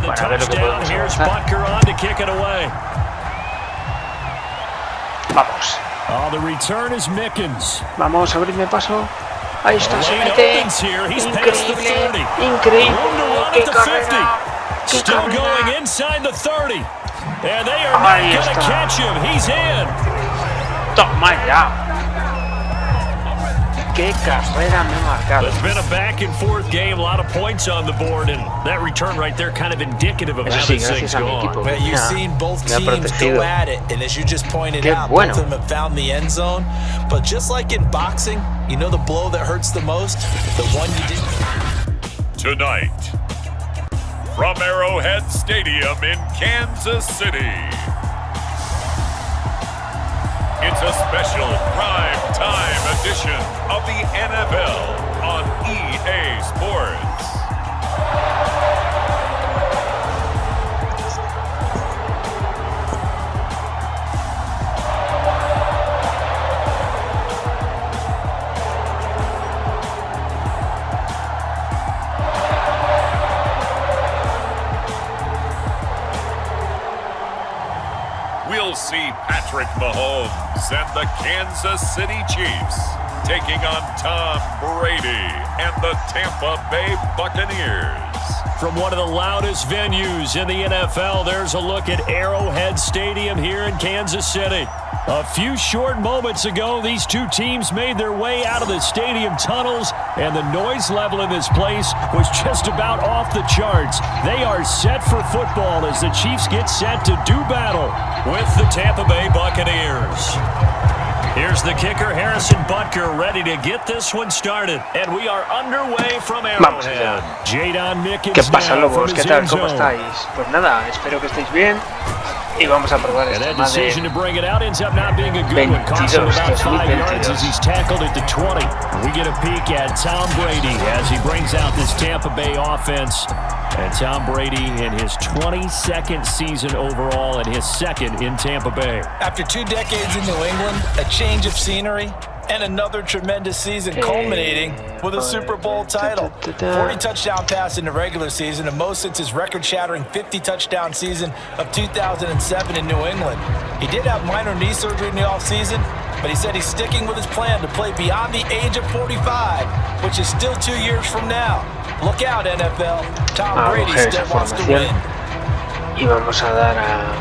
para ver lo que podemos avanzar. Vamos. Oh, the return is Mickens. Vamos, abrirme paso. Ahí está, se mete. Increíble, increíble. ¡Qué carrera! ¡Qué Still carrera! going inside the 30. And they are Ahí not going to catch him. He's in. Toma ya. ¡Qué carrera me he marcado! It's been a back and forth game, a lot of points on the board, and that return right there kind of indicative of Eso how sí, this thing's gracias a gone. equipo. But you've seen both teams protegido. go at it, and as you just pointed Qué out, bueno. both of them have found the end zone. But just like in boxing, you know the blow that hurts the most? The one you didn't. Tonight, from Arrowhead Stadium in Kansas City, it's a special prime time edition of the NFL on EA Sports. Patrick Mahomes and the Kansas City Chiefs taking on Tom Brady and the Tampa Bay Buccaneers. From one of the loudest venues in the NFL, there's a look at Arrowhead Stadium here in Kansas City. A few short moments ago, these two teams made their way out of the stadium tunnels, and the noise level in this place was just about off the charts. They are set for football as the Chiefs get set to do battle with the Tampa Bay Buccaneers. Here's the kicker, Harrison Butker, ready to get this one started. And we are underway from Arrowhead. Jaydon Mickens ¿Qué pasa, lobos? ¿Qué tal? ¿Cómo estáis? Pues nada, espero que estéis bien. Y vamos a probar esta that decision to bring it out ends up not being a good one. Costs him 22, about five 2022. yards as he's tackled at the 20. We get a peek at Tom Brady as he brings out this Tampa Bay offense. And Tom Brady in his 22nd season overall and his second in Tampa Bay. After two decades in New England, a change of scenery, and another tremendous season culminating with a Super Bowl title. 40 touchdown pass in the regular season, and most since his record-shattering 50 touchdown season of 2007 in New England. He did have minor knee surgery in the offseason, but he said he's sticking with his plan to play beyond the age of 45, which is still two years from now. Look out, NFL. Tom Ah, Brady still wants to win. Y vamos a dar a...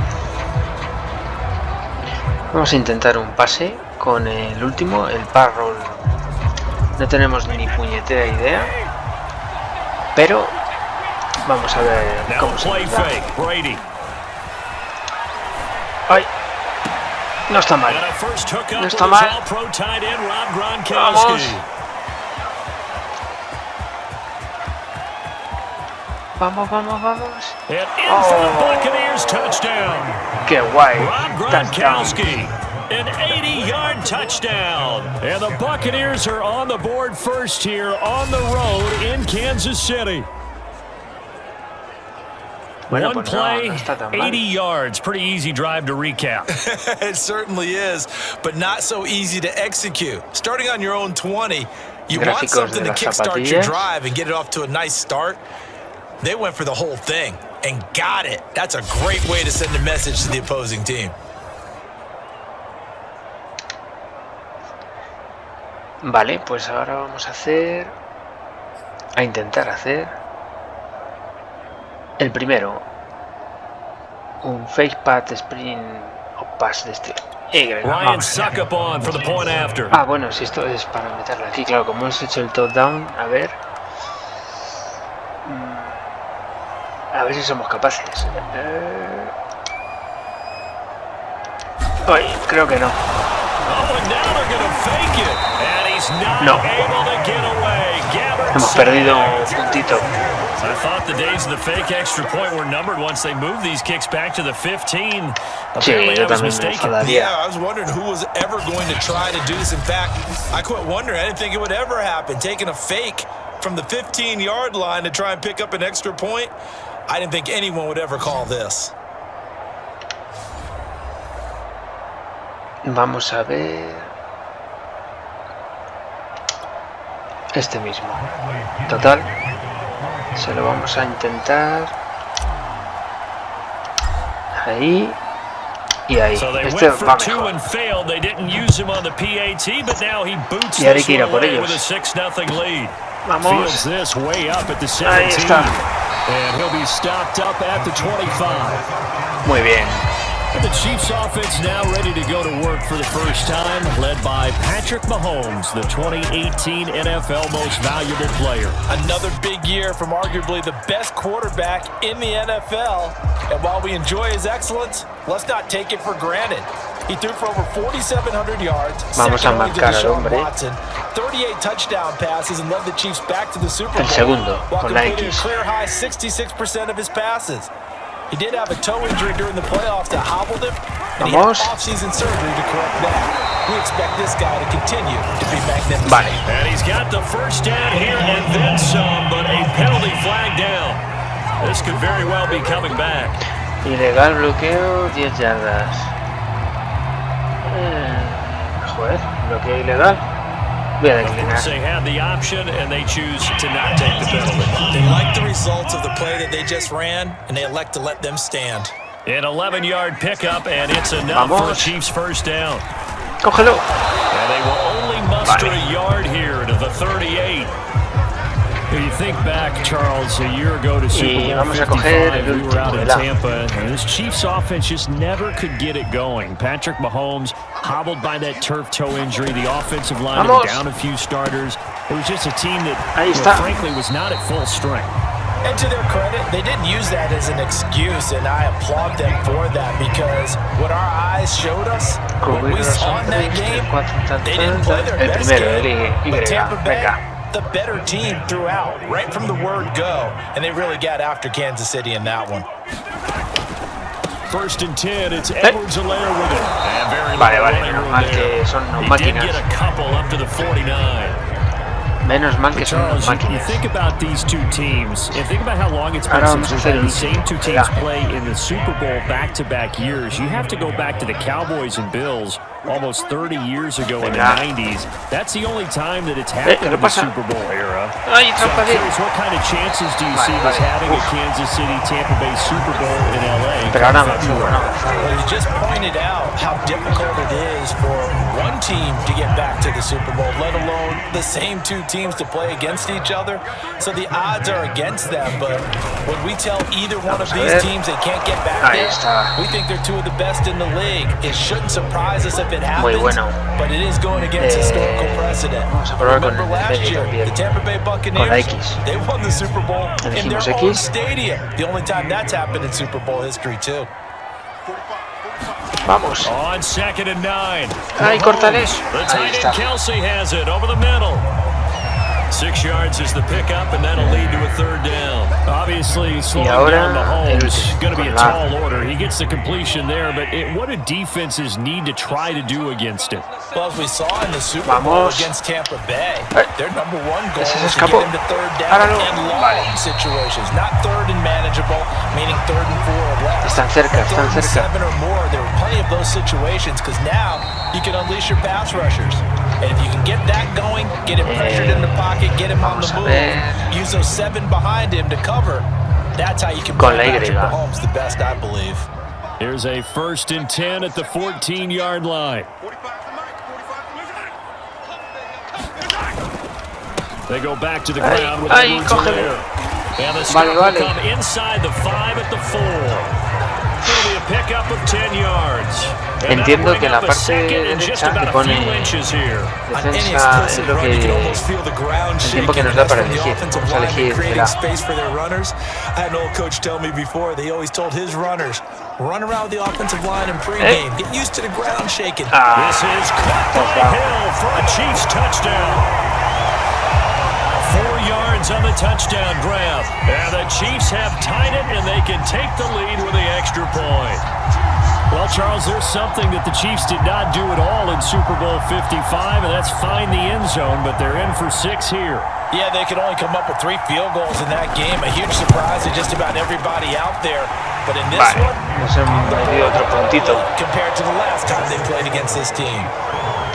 Vamos a intentar un pase con el último, el pass roll. No tenemos ni puñetera idea. Pero vamos a ver Now cómo se play nos da. fake. Brady. ¡Ay! No está mal. And a first hookup No with está his mal. all-pro tight end, Rob Gronkowski. Vamos. Vamos, vamos, vamos. And in for the Oh. Buccaneers touchdown. ¡Qué guay! Rob Touchdown. Gronkowski, an 80-yard touchdown. And the Buccaneers are on the board first here on the road in Kansas City. One pues play, no está 80 yards. Pretty easy drive to recap. It certainly is, but not so easy to execute. Starting on your own 20, you want something to las kickstart your drive and get it off to a nice start. They went for the whole thing and got it. That's a great way to send a message to the opposing team. Vale, pues ahora vamos a hacer... A intentar hacer... El primero. Un fake pat sprint o pass de este... After. Ah, bueno, si esto es para meterla aquí, claro, como hemos hecho el top down, a ver. Mm, A ver si somos capaces. Eh... Ay, creo que no. No. Hemos perdido un puntito. I thought the days of the fake extra point were numbered once they moved these kicks back to the 15. Apparently yo I was también me mistaken. enfadaría. Yeah, I was wondering who was ever going to try to do this. In fact, I quit wondering. I didn't think it would ever happen. Taking a fake from the 15-yard line to try and pick up an extra point, I didn't think anyone would ever call this. Vamos a ver. este mismo. Total, se lo vamos a intentar ahí y ahí. Este va mejor. Y ahora por ellos. Vamos. Ahí está. Muy bien. The Chiefs offense now ready to go to work for the first time, led by Patrick Mahomes, the 2018 NFL Most Valuable Player. Another big year from arguably the best quarterback in the NFL. And while we enjoy his excellence, let's not take it for granted. He threw for over 4,700 yards, Vamos second a only to al Deshaun. Watson, 38 touchdown passes, and led the Chiefs back to the Super Bowl. El segundo, while con la completing X. a career high 66% of his passes. He did have a toe injury during the playoffs that hobbled him, and he had Vamos. off-season surgery to correct that. We expect this guy to continue to be magnificent. Vale. And he's got the first down here and then some, but a penalty flag down. This could very well be coming back. Ilegal bloqueo, 10 yardas. Eh, joder, bloqueo ilegal. They have the option, and they choose to not take the penalty. They like the results of the play that they just ran, and they elect to let them stand. An 11-yard pickup, and it's enough for a Chiefs first down. Cógelo. And they will only muster Vale. a yard here to the 38. Y Bowl vamos a coger 55, el we were out in último, ¿verdad? Tampa, and this Chiefs offense just never could get it going. Patrick Mahomes hobbled by that turf toe injury. The offensive line Vamos. down a few starters. It was just a team that, Ahí you know, está. frankly, was not at full strength. And to their credit, they didn't use that as an excuse, and I applaud them for that because what our eyes showed us, what we saw in that game, hombres, cuatro, tan, they didn't play tan. their best game. But Tampa Bay, Venga. The better team throughout, right from the word go, and they really got after Kansas City in that one. First and 10, it's Edwards-Helaire with it. And very Vale, little vale, running menos room mal there. que son He máquinas. did get a couple up to the 49. Menos mal que son Charles, you, you máquinas. think about these two teams, and think about how long it's been Ahora since we've hacer had the same two teams Ya. play in the Super Bowl back-to-back years. You have to go back to the Cowboys and Bills almost 30 years ago in the 90s. That's the only time that it's happened in the? Super Bowl era. Ay, So I'm curious, what kind of chances do you see this vale. having a Kansas City Tampa Bay Super Bowl in LA? Pero ahora come avanzo, February? ahora. Well, you just pointed out how difficult it is for one team to get back to the Super Bowl, let alone the same two teams to play against each other. So the odds are against them, but when we tell either one of these teams they can't get back there, we think they're two of the best in the league. It shouldn't surprise us if it happens, bueno. but it is going against Eh, historical precedent. vamos a probar con Remember el last medio year, también. the Tampa Bay Con la Buccaneers, X. they won the Super Bowl in their Elegimos own X. stadium. The only time that's happened in Super Bowl history, too. Vamos. On second and nine. Ay, córtale. The Ahí tight está. end Kelce has it over the middle. Six yards is the pickup, and that'll lead to a third down. Obviously, slowing ahora down el Mahomes último, going to be a con la- tall order. He gets the completion there, but it, what do defenses need to try to do against it? Well, as we saw in the Super Bowl Vamos. against Tampa Bay, their number one goal Ese se is to escapó. get into third down and long situations, not third and manageable, meaning third and four or less. Están cerca, But están third and cerca. seven or more, there are plenty of those situations because now you can unleash your pass rushers. And if you can get that going, get him pressured in the pocket, get him on the move, use those seven behind him to cover, that's how you can play Patrick Mahomes the best, I believe. Here's a first and 10 at the 14-yard line. They go back to the ground with the air. And the stop will come inside the 5 at the 4. Entiendo bring que en la up a parte second and just derecha about que a pone few inches here. Defensa es lo you can que almost feel the ground el tiempo que shaking. nos da para the elegir. offensive Vamos a elegir, creating será. space for their runners. I had an old coach tell me before, they always told his runners, run around the offensive line in pregame. Get used to the ground shaking. Ah, This is caught by Hill for a Chiefs touchdown. Four yards on the touchdown grab. And the Chiefs have tied it, and they can take the lead with the extra point. Well, Charles, there's something that the Chiefs did not do at all in Super Bowl 55, and that's find the end zone, but they're in for six here. Yeah, they could only come up with three field goals in that game. A huge surprise to just about everybody out there. But in this Vale, one, nos hemos metido otro puntito. compared to the last time they played against this team.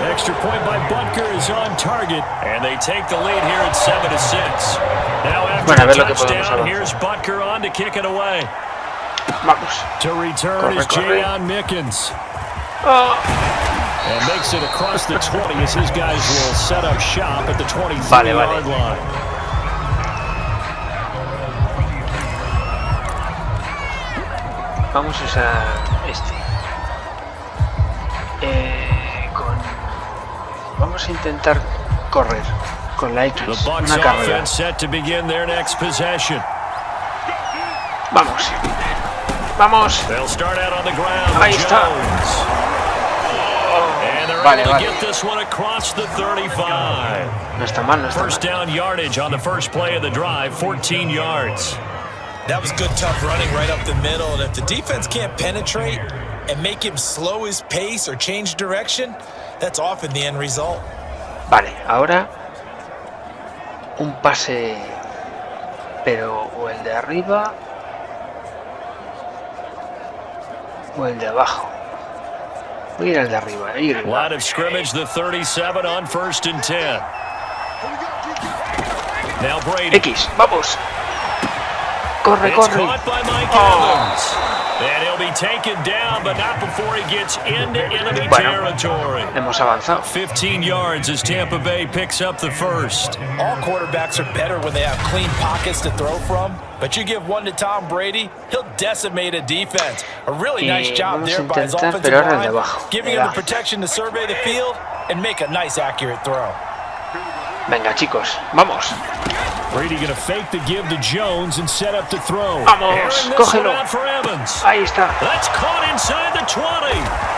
Extra point by Butker is on target, and they take the lead here at 7 to 6. Now after Bueno, a ver the lo podemos touchdown, here's Butker on to kick it away. Vamos. To return Corre, is corre. Jaydon Mickens. Oh, And makes it across the 20 as his guys will set up shop at the 23-yard Vale, vale. line. vamos a usar este. Eh, con... Vamos a intentar correr con la X. The Bucks Una carrera. offense set to begin their next possession. Vamos. Vamos. They'll start out on the ground. Ahí with está. Jones. And they're Vale, able vale. to get this one across the 35. No está mal, no está First mal. down yardage on the first play of the drive, 14 yards. That was good, tough running right up the middle. And if the defense can't penetrate and make him slow his pace or change direction, that's often the end result. Vale, ahora un pase, pero o el de arriba o el de abajo. Voy a ir al de arriba. Eh, ahí arriba. Line of scrimmage, the 37 on first and 10. Now Brady. X, vamos. Corre, corre. caught by Mike Oh. And he'll be taken down, but not before he gets into enemy Bueno. territory. Hemos avanzado. 15 yards as Tampa Bay picks up the first. All quarterbacks are better when they have clean pockets to throw from, but you give one to Tom Brady, he'll decimate a defense. A really Y nice job there by his offensive pero ahora el de line, giving him the protection to survey the field and make a nice, accurate throw. Venga, chicos, vamos. Brady going to fake the give to Jones and set up to throw. Vamos, Airing this cógelo. one out for Evans. Ahí está. That's caught inside the 20.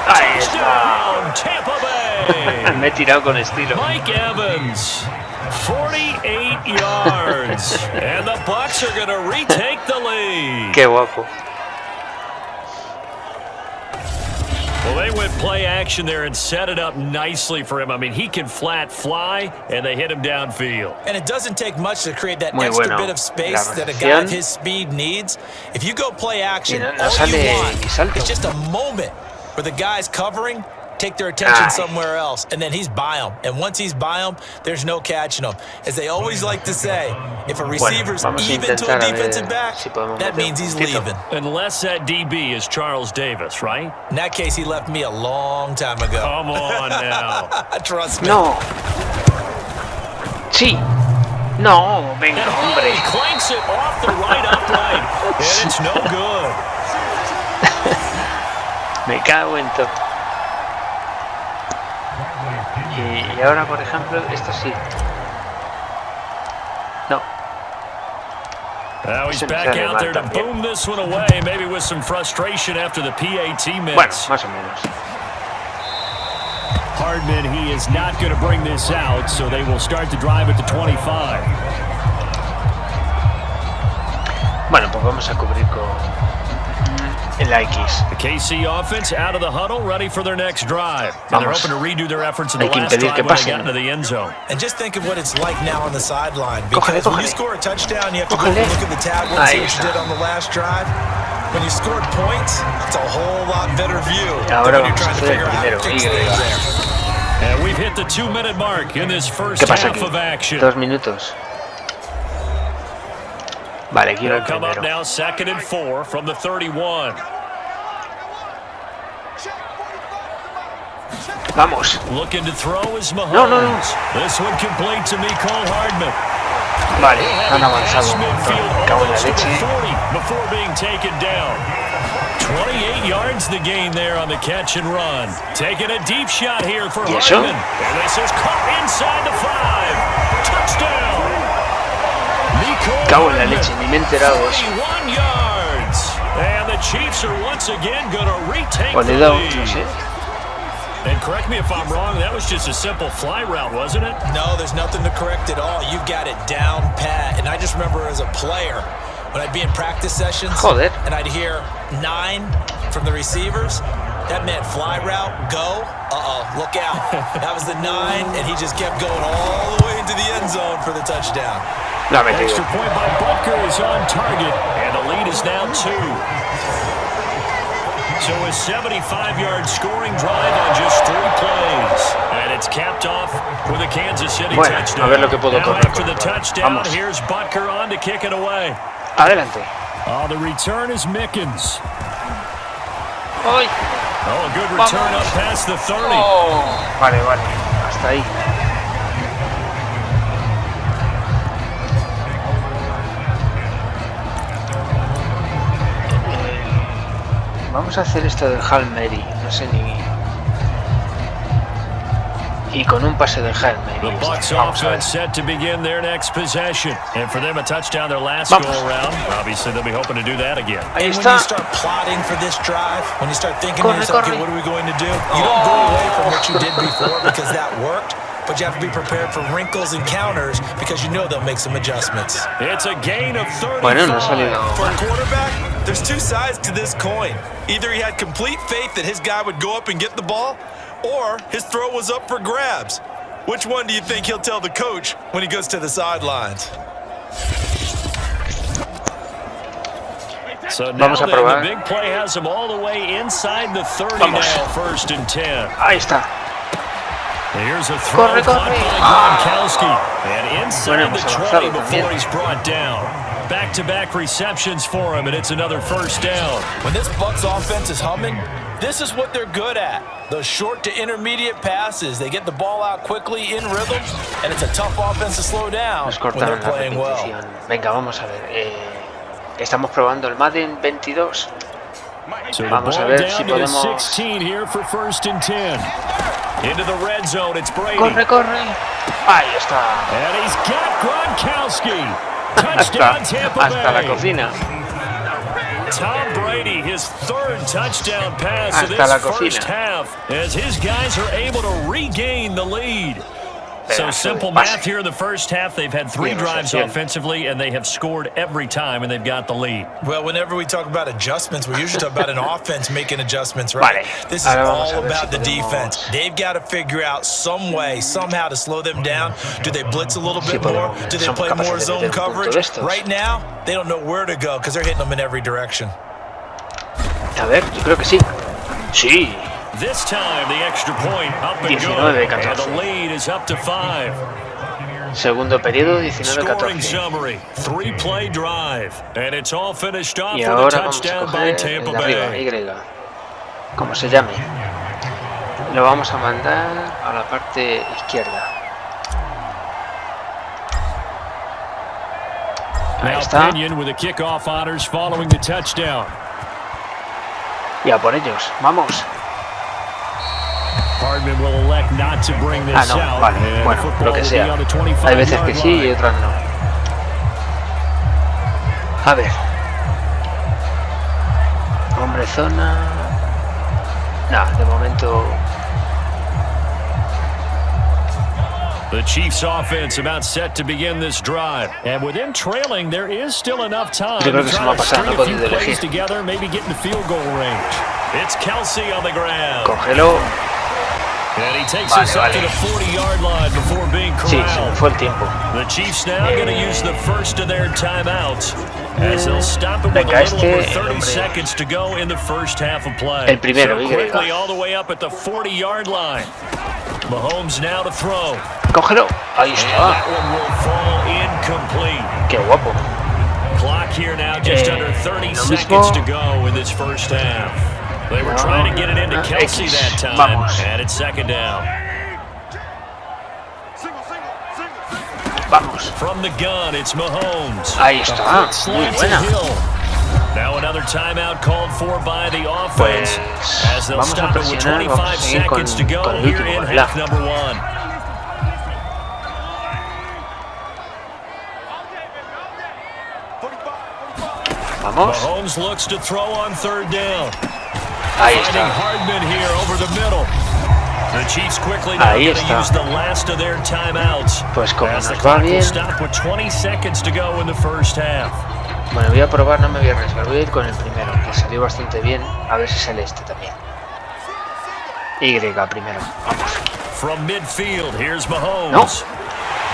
Ahí está. Touchdown, Tampa Bay. Me he tirado con estilo. Mike Evans, 48 yards. and the Bucks are going to retake the lead. Qué guapo. Well, they went play action there and set it up nicely for him. I mean, he can flat fly, and they hit him downfield. And it doesn't take much to create that Muy extra bueno. bit of space that a guy of his speed needs. If you go play action, Y no- no all you want ni is just a moment where the guys covering take their attention Ay. somewhere else, and then he's by them. And once he's by them, there's no catching them. As they always like to say, if a receiver's vamos a even to a intentar a ver defensive back, si that means he's puntito. leaving. Unless that DB is Charles Davis, right? In that case, he left me a long time ago. Come on now. Trust me. No. Sí. No, venga, And hombre. he clanks it off the right upright, and it's no good. Me cago en todo. Y, y ahora, por ejemplo, esto sí. No. Now he's Se me back sale out mal there to también. boom this one away, maybe with some frustration after the PAT miss. Bueno, más o menos. Hardman, he is not going to bring this out, so they will start the drive at the 25. Bueno, pues vamos a cubrir con mm, el X. The KC offense out of the huddle, ready for their next drive. And they're hoping to redo their efforts in the last drive when they pasen. got into the end zone. And just think of what it's like now on the sideline. Cógele, Because when you score a touchdown, you have to go look at the tablet and see what you did on the last drive. When you scored points, it's a whole lot better view Y than ahora when you're trying to figure out how to fix things there. And we've hit the two-minute mark in this first half aquí? of action. Dos minutos. Vale, quiero el come up primero. now second and four from the 31. Vamos. Looking to throw is Mahomes. No, no, no. This one complete to Mecole Hardman. Vale, han avanzado un montón. Cago en la almost to the leche. before being taken down. 28 yards the gain there on the catch and run. Taking a deep shot here for. Hardman. And this is caught inside the five. Touchdown. Mecole Cago en la Hardman, leche, ni me he enterado de eso. 41 yards. And the Chiefs are once again going to retake O le he the dado, no sé. And correct me if I'm wrong, that was just a simple fly route, wasn't it? No, there's nothing to correct at all. You've got it down pat. And I just remember as a player, when I'd be in practice sessions Joder. and I'd hear nine from the receivers, that meant fly route, go. Uh-oh, look out. that was the nine, and he just kept going all the way into the end zone for the touchdown. La ha metido. Extra point by Butker is on target, and the lead is now two. So a 75-yard scoring drive on just three plays. And it's capped off with a Kansas City Bueno, a touchdown. ver lo que puedo now after the touchdown, Vamos. here's Butker on to kick it away. Adelante. Oh, the return is Mickens. ¡Ay! Oh, a good return Vamos. up past the 30. Oh, vale, vale. Hasta ahí. Vamos a hacer esto del Hail Mary. No sé ni... Y con un pase de Hail The Mary. Bucks Vamos a ver. offense set to begin their next possession. And for them, a touchdown their last Vamos. go-around. Obviously, they'll be hoping to do that again. Ahí And when está. you start plotting for this drive, when you start thinking Corre, to yourself, corre. okay, what are we going to do? You don't go away from what you did before because that worked, but you have to be prepared for wrinkles and counters because you know they'll make some adjustments. It's a gain of 35. Bueno, no ha salido For a quarterback, there's two sides to this coin. Either he had complete faith that his guy would go up and get the ball, or his throw was up for grabs. Which one do you think he'll tell the coach when he goes to the sidelines? So now Vamos a then, probar. the big play has him all the way inside the 30 Vamos. now, first and 10. Ahí está. Here's a throw Corre, corre. by Ah. Gronkowski. And inside Bueno, the 20 before he's brought down. Back-to-back receptions for him, and it's another first down. When this Bucks offense is humming, this is what they're good at. Those short to intermediate passes. They get the ball out quickly in rhythm, and it's a tough offense to slow down Nos when they're cortaron la playing well. repetición. Venga, vamos a ver. eh, estamos probando el Madden 22. So the Vamos a ball ver down si podemos- 16 here for first and 10. Into the red zone, it's Brady. Corre, corre. Ahí está. And he's got Gronkowski. Hasta, hasta la cocina. Tom Brady, his third touchdown pass of Hasta la this first cocina. half, as his guys are able to regain the lead. So Pedazo simple math here in the first half. They've had three drives bien. offensively, and they have scored every time, and they've got the lead. Well, whenever we talk about adjustments, we usually talk about an offense making adjustments, right? Vale. This is Ahora vamos a all about the defense. They've got to figure out some way, somehow to slow them down. Do they blitz a little bit more? Do they play more zone meter un punto coverage? Right now, they don't know where to go because they're hitting them in every direction. A ver, yo creo que sí. Sí. This time, the extra point up and 19, good, and 14. the lead is up to five. Segundo periodo, Scoring 19-14. summary, three-play drive, and it's all finished off Y with a ahora vamos a touchdown by coger el arriba. Y. Como se llame. Lo vamos a mandar a la parte izquierda. Ahí está. Pinion with the kickoff honors following the touchdown. Y a por ellos. Vamos. Hardman will elect not to bring this Ah, no. out. Vale. and Bueno, lo que sea. the Hay veces que sí y otras no. A ver. Hombre zona. Nah, de momento. The Chiefs offense about set to begin this drive. And with them trailing, there is still enough time to try to string a few plays together, maybe get in the field goal range. It's Kelce on the ground. Cógelo. And he takes Vale, us up to the 40-yard line before being Sí, corralled. fue el tiempo. The Chiefs now going to use the first of their timeouts as they'll stop it with a little este, over 30 hombre. seconds to go in the first half of play. El primero, so Y. quickly all the way up at the 40-yard line. Mahomes now to throw. Cógelo. Ahí And that one will fall incomplete. Qué guapo. Clock here now just Eh, under 30 seconds to go in this first half. They were trying to get it into ah, Kelce that time. And it's second down. Vamos. From the gun, it's Mahomes. Ahí está. A Muy buena. Hill. Now another timeout called for by the offense Pues as they'll vamos stop it with presionar, 25 vamos a seguir con, seconds to go con el here último, in ¿verdad? half number one. Vamos. Mahomes looks to throw on third down. Ahí Finding está. Hardman here over the middle. The Chiefs quickly now Ahí going to está. use the last of their timeouts. Pues como as the nos va clock will bien. stop with 20 seconds to go in the first half. Bueno, voy a probar, no me voy a arriesgar. Voy a ir con el primero, que salió bastante bien. A ver si sale este también. Y primero. Vamos. From midfield, here's Mahomes. No.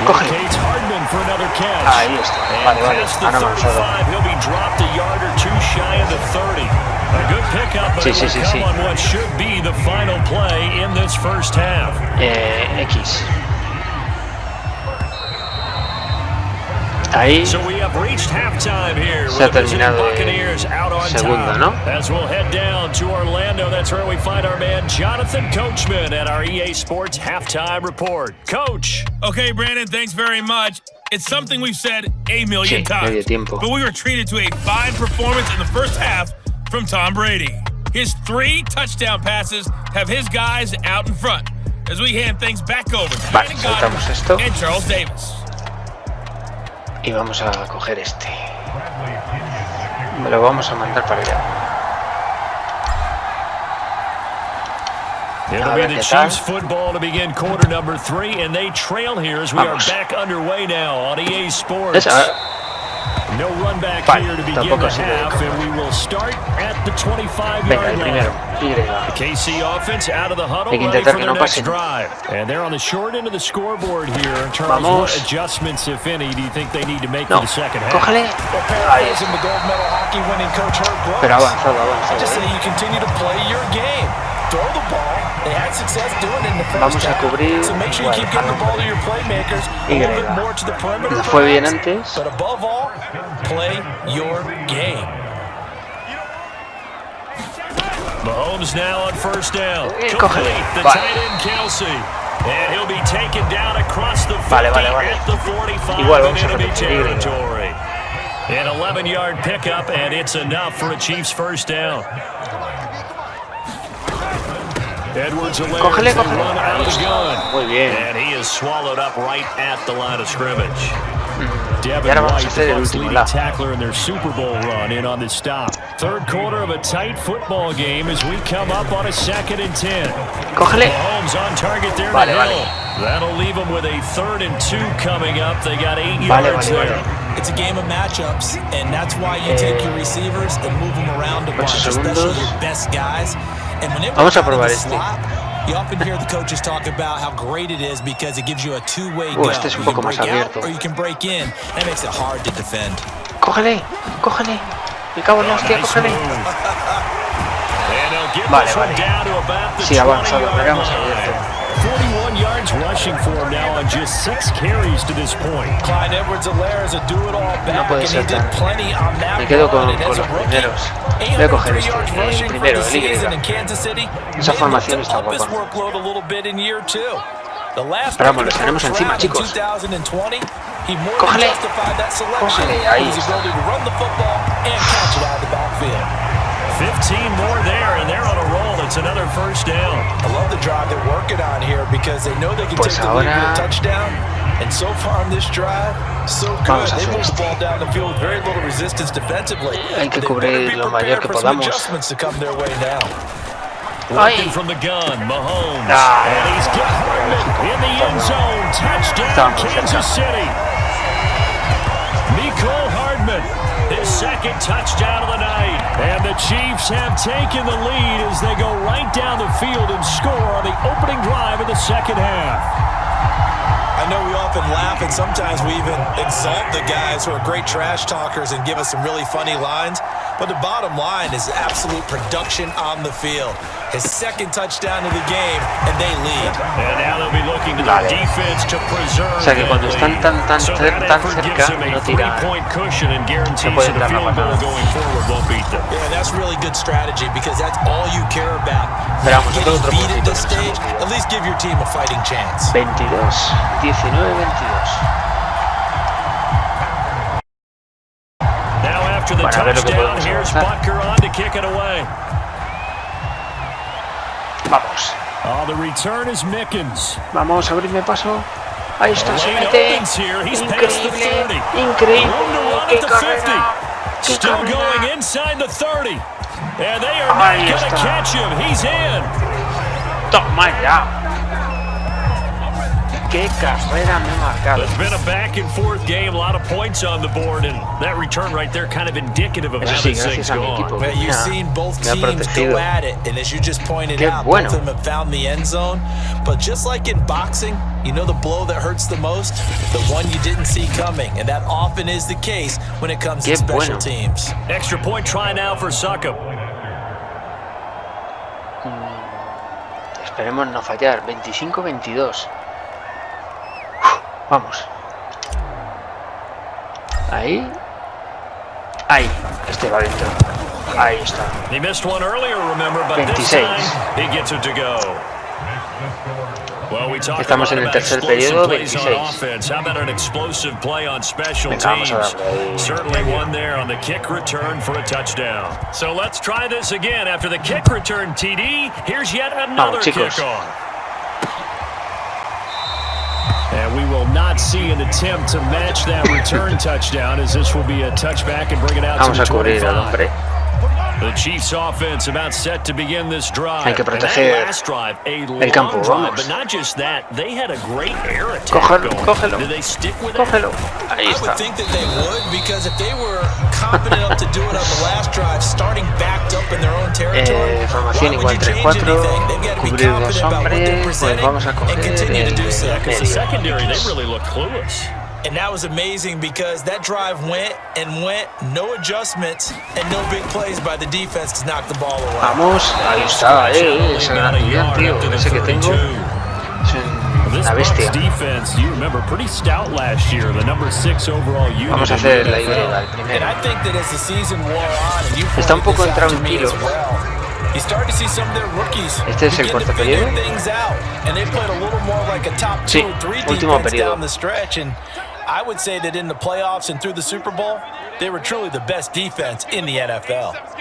Cógelo. Hardman for another catch. Ah, ahí está. Vale, vale. past the Han avanzado. Ah, 35, he'll be dropped a yard or two shy of the 30. A good pickup, but Sí, sí, sí, sí. on what Ahí So we have reached halftime here se ha with the visiting terminado Buccaneers out on el segundo, ¿no? As we'll head down to Orlando, that's where we find our man Jonathan Coachman at our EA Sports halftime report. Coach. Okay, Brandon, thanks very much. It's something we've said a million Sí, times. But we were treated to a fine performance in the first half from Tom Brady. His three touchdown passes have his guys out in front as we hand things back over to Vale, Gaudin esto. and Charles Davis. Y vamos a coger este. Me lo vamos a mandar para allá. It'll be the. Chiefs football to begin quarter number three, and they trail here as we are back underway now on EA Sports. Es- No run back Vale, here to begin tampoco the de half, and we will start at the 25 venga, yard el line. primero. Y. KC offense out of the huddle, que ready intentar for que their no next pasen. drive. And they're on the short end of the scoreboard here in terms of Vamos. what adjustments, if any, do you think they need to make No, for the second half? cógele. Well, Ahí paraphrasing the gold medal hockey winning coach Herb Brooks. Pero ha avanzado, I avanzado. just say ¿eh? you continue to play your game. Throw the ball. They had success doing it in the first Vamos a half. cubrir, So make sure you keep getting the ball to your playmakers. A Y. little bit more to the perimeter. Fue bien antes. But above all, play your game. Mahomes now on first down. Complete. The Vale. tight end Kelce. And he'll be taken down across the 50 Vale, vale, vale. at the 45 Igual in vamos a enemy territory. An 11-yard pickup, and it's enough for a Chiefs first down. The line of scrimmage. Hmm. Y ahora vamos a hacer the el último leading lado. tackler in their Super Bowl run, in on the stop. Third quarter of a tight football game as we come up on a second and ten. Cógele. Mahomes on target there Vale, vale. Hill. That'll leave them with a third and two coming up. They got eight Vale, yards vale, there. vale. It's a game of matchups, and that's why you take your receivers and move them around a Ocho bunch, especially your best guys. And when they Vamos a work in probar the este. slot, you often hear the coaches talk about how great it is because it gives you a two-way Uh, go. este es un you poco can más break abierto. out or you can break in. That makes it hard to defend. Cógele. Cógele. Me cago en la hostia, cógele. move. And they'll get Vale, vale. down to about the Sí, avanzado, 20-yard pero hemos line. abierto. 41 yards rushing for him now on just six carries to this point. Clyde Edwards-Helaire is a do-it-all back, puede and he ser did tan- plenty on that Me quedo con- run, and as con a los rookie, primeros. Voy a coger 803 este, yards el rushing primero, for el the Y. season in Kansas City. Esa May formación look está to up his guapa. workload a little bit in year two. The last Pero pick vamos, in los the tenemos first encima, round in chicos. 2020, he more Cógele. than justified that selection Cógele, ahí with his está. ability to run the football and catch it out of the backfield. 15 more there, and they're on a roll. It's another first down. Because they know they can Pues take the lead with ahora- a touchdown. And so far on this drive, so good. They move the ball down the field with very little resistance defensively. Hay que They cubrir better lo mayor prepared que for some podamos. adjustments to come their way now. Working from the gun, Mahomes. Ah. and he's got Hardman in the end zone. Touchdown, Kansas City. His second touchdown of the night. And the Chiefs have taken the lead as they go right down the field and score on the opening drive of the second half. I know we often laugh and sometimes we even exalt the guys who are great trash talkers and give us some really funny lines. But the bottom line is absolute production on the field. His second touchdown of the game, and they lead. And now they'll be looking to their Vale. defense to preserve O sea que that cuando están lead. tan- tan so cer- that tan effort cerca, gives them a no tiran. three-point cushion and guarantees pueden that a dar la field goal patada. going forward won't beat them. Yeah, that's really good strategy because that's all you care about. Pero Not vamos, getting otro beat at puntito this que nos stage, hemos at least give your team a fighting chance. 22. 19-22. Now after the Bueno, a ver lo que touchdown, here's avanzar. Butker on to kick it away. Vamos. Oh, the return is Mickens. Vamos, abrirme paso. Ahí está, se Lane mete. opens here. He's past the Increíble. 30. Increíble. Room to run Qué at the 50. carrera. Qué Still carrera. going inside the 30. And they are Ahí not going to está. catch him. He's in. Toma ya. Qué carrera me he marcado. It's been a back and forth game, a lot of points on the board, and that return right there kind of indicative of Eso how sí, this thing's gracias a mi going. equipo. Well, you've seen both teams go at it, and as you just pointed Qué out, bueno. both of them have found the end zone. But just like in boxing, you know the blow that hurts the most? The one you didn't see coming, and that often is the case when it comes to special bueno. teams. Extra point try now for Succop. Esperemos no fallar. 25-22. Vamos. Ahí. Ahí. Este va dentro. Ahí está. He missed one earlier, remember, but this 26. Estamos a en el lot tercer about explosive periodo, plays on 26. offense. How about an explosive play on special Venga, vamos a teams? darle ahí. Certainly one there on the kick return for a touchdown. So let's try this again. After the kick return TD, here's yet another chicos. kickoff. And we will not see an attempt to match that return touchdown as this will be a touchback and bring it out Vamos to a the cubrir al 25. hombre. The Chiefs offense about set to begin this drive. Hay que proteger last drive, a el long campo, drive, vamos. but not just that, they had a great air attack Cógelo, going. cógelo. They stick with that? Cógelo. Ahí I está. would think that they would because if they were confident enough to do it on the last drive, starting backed up in their own territory, Eh, formación would igual 3-4, anything? They've be cubrir dos confident about what they're hombres, pues vamos a and coger continue to do so. el Because the medio. Secondary, they really look clueless. And that was amazing because that drive went and went, no adjustments and no big plays by the defense to knock the ball away. Vamos, ahí está, eh, eh, ese gran About a Julián, yard tío, ese que tengo 32. This Bucks bestia. defense, you remember, pretty stout last year. The number six overall unit. Vamos a hacer la NFL. Y, el And primero. I think that as the season wore on, you Está un poco this out to me intranquilo. as well, you start to see some of their rookies Este es el cuarto periodo. things out, and they played a little more like a top Sí, two último periodo. I would say that in the playoffs and through the Super Bowl, they were truly the best defense in the NFL.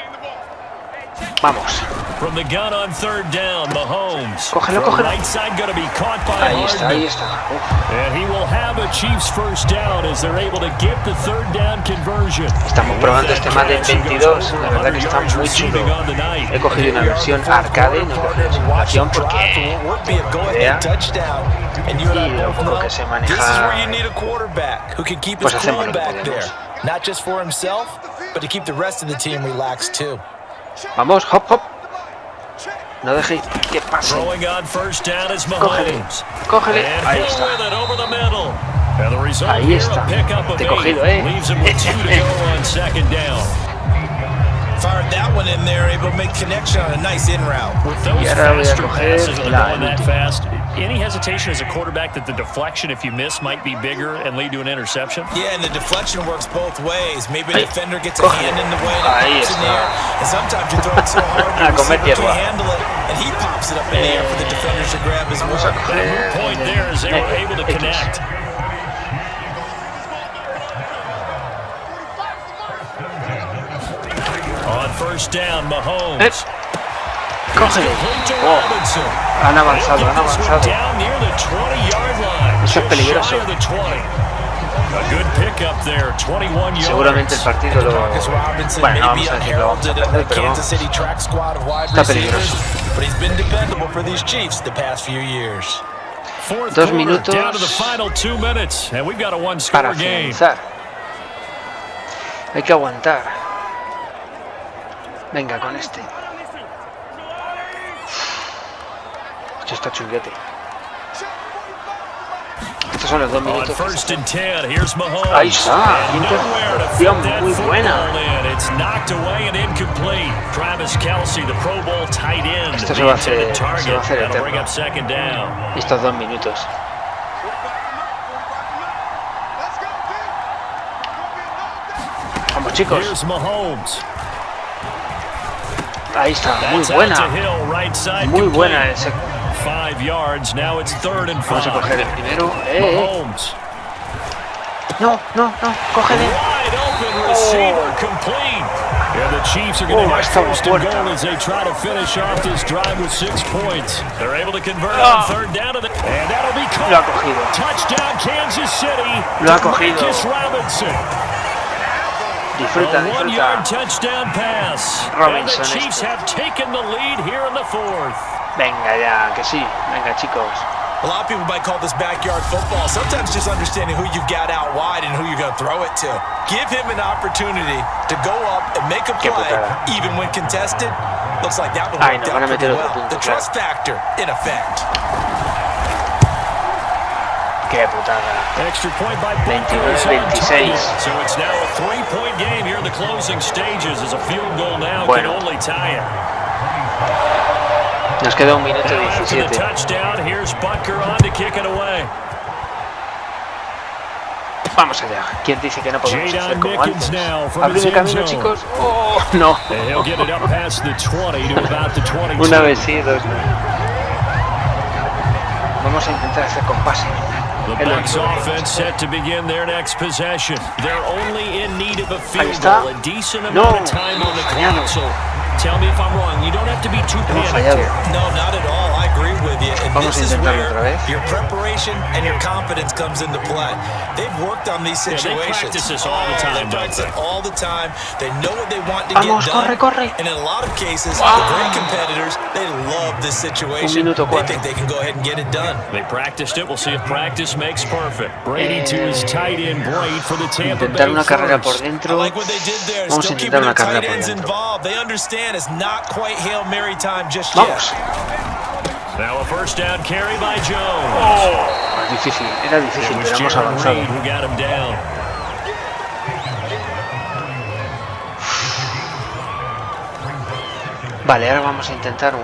Vamos. From the gun on third down, Mahomes. Cógelo, From cógelo. Right side going to be caught by Ahí está, ahí está. Uf, And he will have a Chiefs first down as they're able to get the third down conversion. Estamos probando este Madden 22, la verdad que está muy chulo. He cogido una versión arcade, no he cogido simulación porque Would be idea. go-ahead touchdown. And you and I Y lo both poco know que sé this is where you need a quarterback who can keep pues his hacemos lo que back there. podemos. Not just for himself, but to keep the rest of the team relaxed too. Vamos, hop, hop. No dejéis que pase. Cógele, cógele. Ahí está. Ahí está. Te he cogido, eh. y ahora voy a coger la. Fast, any hesitation as a quarterback that the deflection, if you miss, might be bigger and lead to an interception? Yeah, and the deflection works both ways. Maybe a defender gets a hand in the way and Ahí it pops in the air. And sometimes you throw it so hard A your receiver can't handle it, and he pops it up in the air for the defenders to grab as Vamos a well. That coger moot point there is they were able to X. connect. On first down, Mahomes. Cógelo. Oh, han avanzado, han avanzado. Eso es peligroso. Seguramente el partido lo... Bueno, no a decir lo vamos a perder. Está peligroso. Dos minutos para finalizar. Hay que aguantar. Venga, con este. Esto está. Estos son los dos minutos. Ahí está. Muy buena. Esto se va a hacer, se va a hacer eterno. Estos dos minutos. Vamos chicos. Ahí está, muy buena. Muy buena ese Five yards. Now it's third and Vamos a five. coger el primero. Eh. Mahomes. No, no, no. Cógele. Wide open receiver complete. Yeah, the Chiefs are going to Oh, have estaba first and goal as they try to finish off this drive with six points. They're able to convert Ah. on third down, to the, and that'll be caught. Lo ha cogido. Touchdown, Kansas City. Lo ha cogido. Marcus Robinson. Disfruta, a one-yard touchdown pass. Robinson and the Chiefs este. have taken the lead here in the fourth. Venga ya, que sí. Venga chicos. A lot of people might call this backyard football. Sometimes just understanding who you've got out wide and who you're going to throw it to. Give him an opportunity to go up and make a play, even when contested. Looks like that one Ay, worked nos out pretty well. punto, The trust factor, in effect. Qué putada. Extra point by 29, Butker is on 26. So it's now a three-point game here in the closing stages as a field goal now Bueno. can only tie it. Nos queda un minuto 17. Vamos allá. ¿Quién dice que no podemos hacer como antes? Abrir el camino, chicos. ¡Oh, no! Una vez sí, dos no. Vamos a intentar hacer compás. Ahí está. No. Clock. So tell me if I'm wrong. You don't have to be too panicked here. No, not at all. I agree with you. And Vamos this is where your preparation and your confidence comes into play. They've worked on these Yeah, they practice this all the Oh, time, They practice it all the time. They know what they want to Vamos, get done. corre, corre. And in a lot of cases, Wow. the great competitors, they love this situation. They think they can go ahead and get it done. They practiced it. We'll see if practice makes perfect. Brady to his tight end, Braid for the Tampa Intentar Bay una carrera por first. I dentro. like what they did there. Vamos a Still intentar keeping una their carrera tight por ends dentro. involved. They understand it's not quite Hail Mary time just Vamos. yet. Now a first down carry by Jones. Oh, difícil, era It difícil, was pero hemos Jarran avanzado. Reed who got him down. Vale, ahora vamos a intentar un,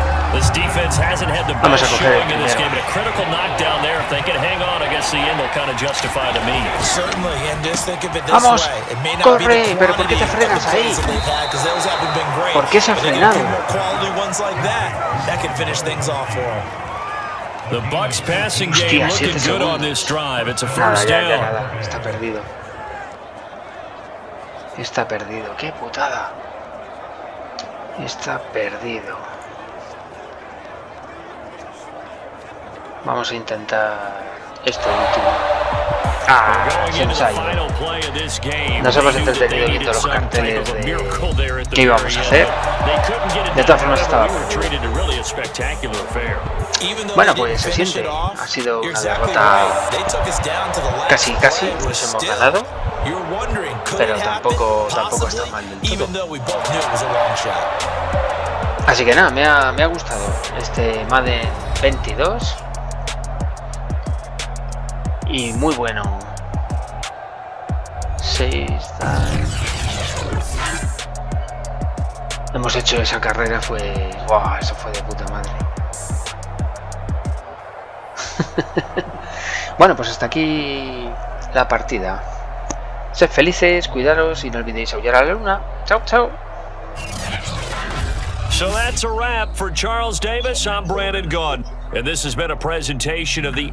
stops here just inside of 20 seconds, 19 left. This defense hasn't had the Vamos a best coger el showing in this primero. game, but a critical knockdown there. If they can hang on, I guess the end will kind of justify the means. Certainly, and just think of it this Vamos, way. It may not be corre, the pero ¿por qué te quantity of frenas the ahí? plays that they've had, 'cause those haven't been great. ¿Por qué se ha But they get a few frenado? more quality ones like that, that could finish things off for them. The Bucks passing Hostia, game looking siete good on segundos. this drive. It's a Nada, first ya, ya, down. nada, está perdido. Está perdido, qué putada. Está perdido. Vamos a intentar esto último. Ah, se nos ha ido. Nos hemos entretenido viendo los carteles de qué íbamos a hacer. De todas formas estaba Bueno, pues se siente. Ha sido una derrota casi, casi. Nos hemos ganado. Pero tampoco, tampoco está mal del todo. Así que nada, me ha, me ha gustado este Madden 22. Y muy bueno. 6 Hemos hecho esa carrera, fue... ¡Wow! Eso fue de puta madre. bueno, pues hasta aquí la partida. Sed felices, cuidaros y no olvidéis aullar a la luna. Chao, chao. So that's a wrap for Charles Davis. I'm Brandon Gunn, and this has been a presentation of the